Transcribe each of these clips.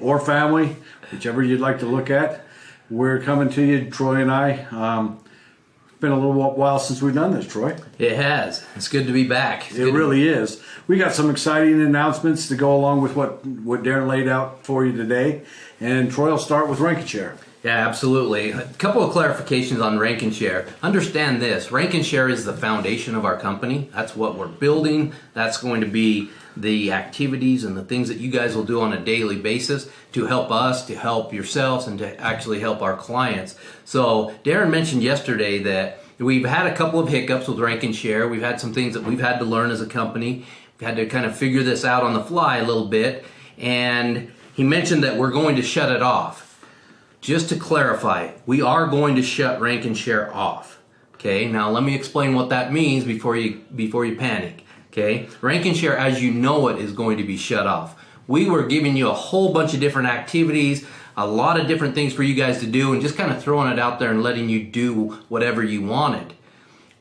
or family, whichever you'd like to look at. We're coming to you, Troy and I. Um, it's been a little while since we've done this, Troy. It has. It's good to be back. It's It good to- really is. We got some exciting announcements to go along with what, what Darren laid out for you today. And Troy will start with Rankin Yeah, absolutely. A couple of clarifications on rank and share. Understand this rank and share is the foundation of our company. That's what we're building. That's going to be the activities and the things that you guys will do on a daily basis to help us, to help yourselves, and to actually help our clients. So, Darren mentioned yesterday that we've had a couple of hiccups with rank and share. We've had some things that we've had to learn as a company. We've had to kind of figure this out on the fly a little bit. And he mentioned that we're going to shut it off. Just to clarify, we are going to shut rank and share off. Okay, now let me explain what that means before you before you panic. Okay, rank and share as you know it is going to be shut off. We were giving you a whole bunch of different activities, a lot of different things for you guys to do, and just kind of throwing it out there and letting you do whatever you wanted.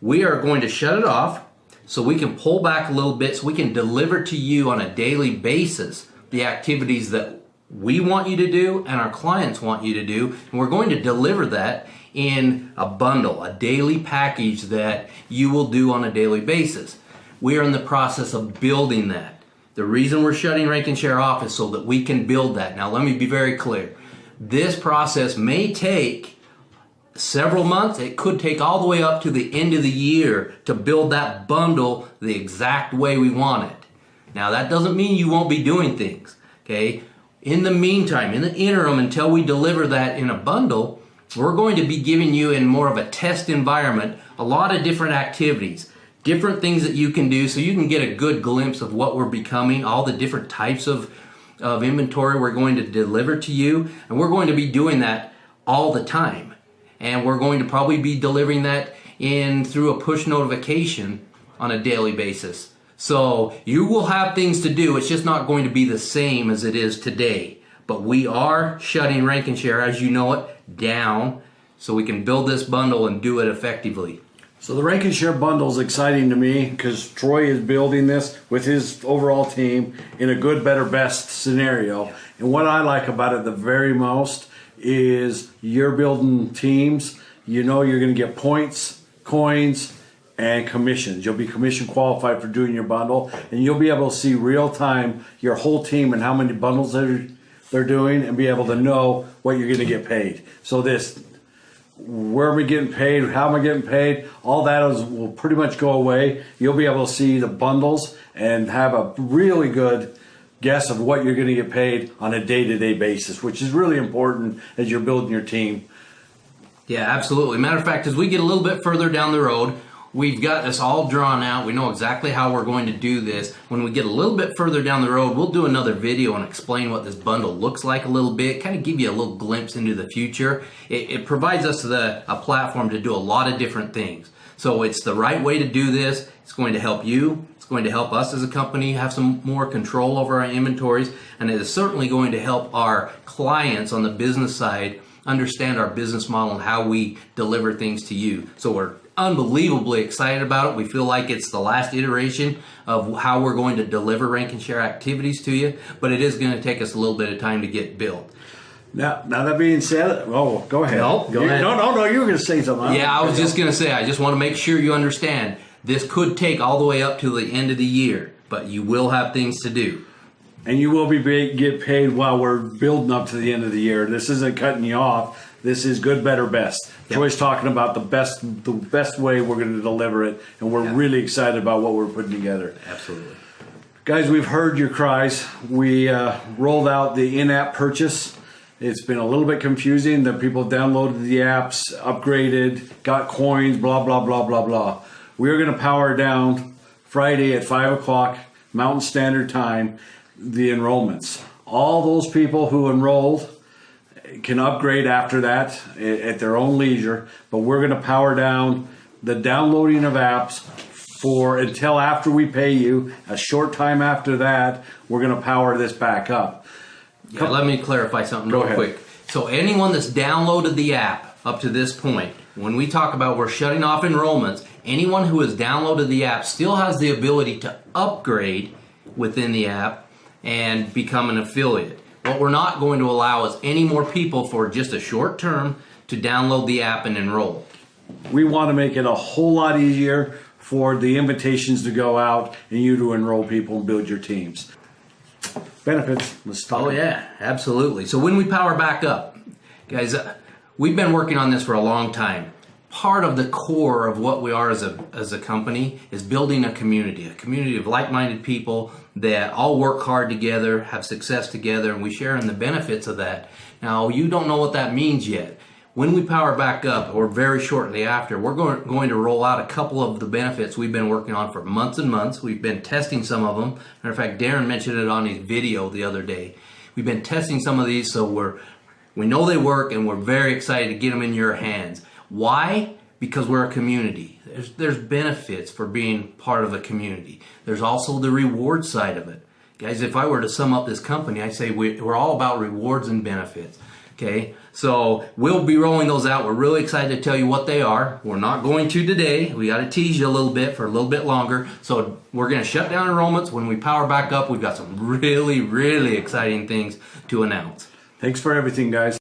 We are going to shut it off so we can pull back a little bit so we can deliver to you on a daily basis the activities that we want you to do and our clients want you to do. And we're going to deliver that in a bundle, a daily package that you will do on a daily basis. We are in the process of building that. The reason we're shutting Rank and Share off is so that we can build that. Now, let me be very clear. This process may take several months. It could take all the way up to the end of the year to build that bundle the exact way we want it. Now, that doesn't mean you won't be doing things, okay? In the meantime, in the interim, until we deliver that in a bundle, we're going to be giving you in more of a test environment a lot of different activities, different things that you can do so you can get a good glimpse of what we're becoming, all the different types of, of inventory we're going to deliver to you. And we're going to be doing that all the time. And we're going to probably be delivering that in through a push notification on a daily basis. So you will have things to do. It's just not going to be the same as it is today. But we are shutting rank and share, as you know it, down so we can build this bundle and do it effectively. So the Rank and Share bundle is exciting to me because Troy is building this with his overall team in a good, better, best scenario. And what I like about it the very most is you're building teams. You know you're going to get points, coins, and commissions. You'll be commission qualified for doing your bundle, and you'll be able to see real time your whole team and how many bundles they're they're doing, and be able to know what you're going to get paid. So this where am I getting paid? How am I getting paid? All that is, will pretty much go away. You'll be able to see the bundles and have a really good guess of what you're going to get paid on a day-to-day basis, which is really important as you're building your team. Yeah, absolutely. Matter of fact, as we get a little bit further down the road, we've got this all drawn out. We know exactly how we're going to do this. When we get a little bit further down the road, we'll do another video and explain what this bundle looks like a little bit, kind of give you a little glimpse into the future. It, it provides us the, a platform to do a lot of different things. So it's the right way to do this. It's going to help you. It's going to help us as a company have some more control over our inventories. And it is certainly going to help our clients on the business side understand our business model and how we deliver things to you. So we're unbelievably excited about it. We feel like it's the last iteration of how we're going to deliver rank and share activities to you, but it is going to take us a little bit of time to get built. Now, now that being said, oh, go ahead. No, go You- ahead. No, no, no. You were going to say something. Yeah, I was just going to say, I just want to make sure you understand this could take all the way up to the end of the year, but you will have things to do. and you will be paid, get paid while we're building up to the end of the year. This isn't cutting you off. This is good, better, best. Yep. Troy's talking about the best, the best way we're going to deliver it, and we're Yeah. really excited about what we're putting together. Absolutely. Guys, we've heard your cries. We uh, rolled out the in-app purchase. It's been a little bit confusing. that people downloaded the apps, upgraded, got coins, blah blah blah blah blah. We're going to power down Friday at five o'clock Mountain Standard Time the enrollments. All those people who enrolled can upgrade after that at their own leisure, but we're going to power down the downloading of apps for until after we pay you. A short time after that, we're going to power this back up. Yeah, let me clarify something real ahead. quick. So anyone that's downloaded the app up to this point, when we talk about we're shutting off enrollments, anyone who has downloaded the app still has the ability to upgrade within the app and become an affiliate. What we're not going to allow is any more people for just a short term to download the app and enroll. We want to make it a whole lot easier for the invitations to go out and you to enroll people and build your teams. Benefits. Let's talk. Oh yeah, absolutely. So when we power back up, guys, uh, we've been working on this for a long time. Part of the core of what we are as a as a company is building a community, a community of like-minded people that all work hard together, have success together, and we share in the benefits of that. Now, you don't know what that means yet. When we power back up, or very shortly after, we're going, going to roll out a couple of the benefits we've been working on for months and months. We've been testing some of them. Matter of fact, Darren mentioned it on his video the other day. We've been testing some of these, so we're we know they work, and we're very excited to get them in your hands. Why? Because we're a community. There's there's benefits for being part of a community. There's also the reward side of it, guys. If I were to sum up this company, I say we, we're all about rewards and benefits. Okay, so we'll be rolling those out. We're really excited to tell you what they are. We're not going to today. We got to tease you a little bit for a little bit longer. So we're going to shut down enrollments. When we power back up, we've got some really, really exciting things to announce. Thanks for everything, guys.